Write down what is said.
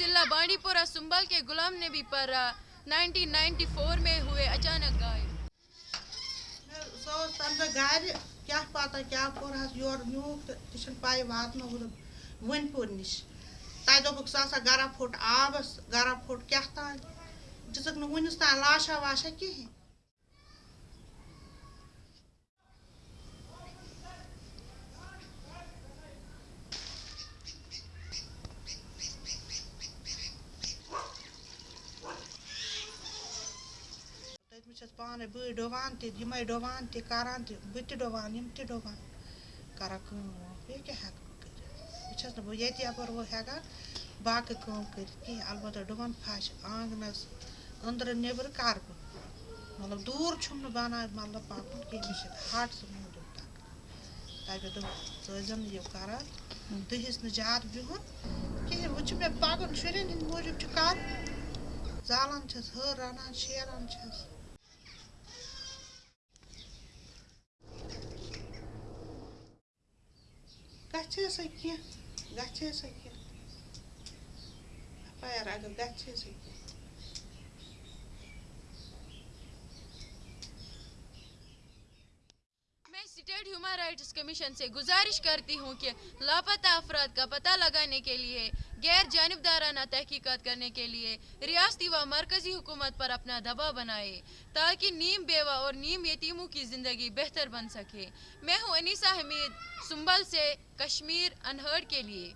بانڈی پورہ سنبل کے غلام نبی پر نائنٹین نائنٹی فور میں ہوئے اچانک غائب سۄ ٲس دوٚپُکھ سُہ ہسا گرا پھُٹ آبس گرا پھُٹ کیٛاہ تام دِژٕکھ نہٕ وُنیُس تام لاشا واشا کِہیٖنۍ تٔتمِس چھَس پانَے بٕے ڈُوان تہِ یِمَے ڈُوان تہِ کَران تہِ بہٕ تہِ ڈُوان یِم تہِ ڈُوان کَران کٲم بیٚیہِ کیٛاہ ہٮ۪کہٕ بہٕ کٔرِتھ وۄنۍ چھَس نہٕ بہٕ ییٚتہِ یَپٲرۍ وۄنۍ ہٮ۪کان باقٕے کٲم کٔرِتھ کِہیٖنۍ البتہ ڈُوان پھَش آنٛگنَس أنٛدرٕ نیٚبرٕ کَرٕ بہٕ مطلب دوٗر چھُم نہٕ بَنان مطلب پَکُن کینٛہہ مےٚ چھِ ہَٹ سُہ موٗجوٗب تَکلیٖف تَتہِ دوٚپ ژٕ ٲسۍزٮ۪م نہٕ یہِ کَران دٕہِس نہٕ زیادٕ بِہُن کِہیٖنۍ چھُ مےٚ پَکُن شُرٮ۪ن ہِنٛدۍ موٗجوٗب چھُ کَرُن زالان چھَس ہر رَنان شیران چھَس Gatinha essa aqui. Gatinha essa aqui. Rapaziada, gatinha essa aqui. State human rights commission سے گزارش کرتی ہوں کہ لاپتہ افراد کا پتہ لگانے کے لیے، غیر جانبدارانہ تحقیقات کرنے کے لیے ریاستی و مرکزی حکومت پر اپنا دباؤ بنائے تاکہ نیم بیوہ اور نیم یتیموں کی زندگی بہتر بن سکے۔ میں ہوں انیسا حمید، سنبل سے کشمیر انہرڈ کے لیے۔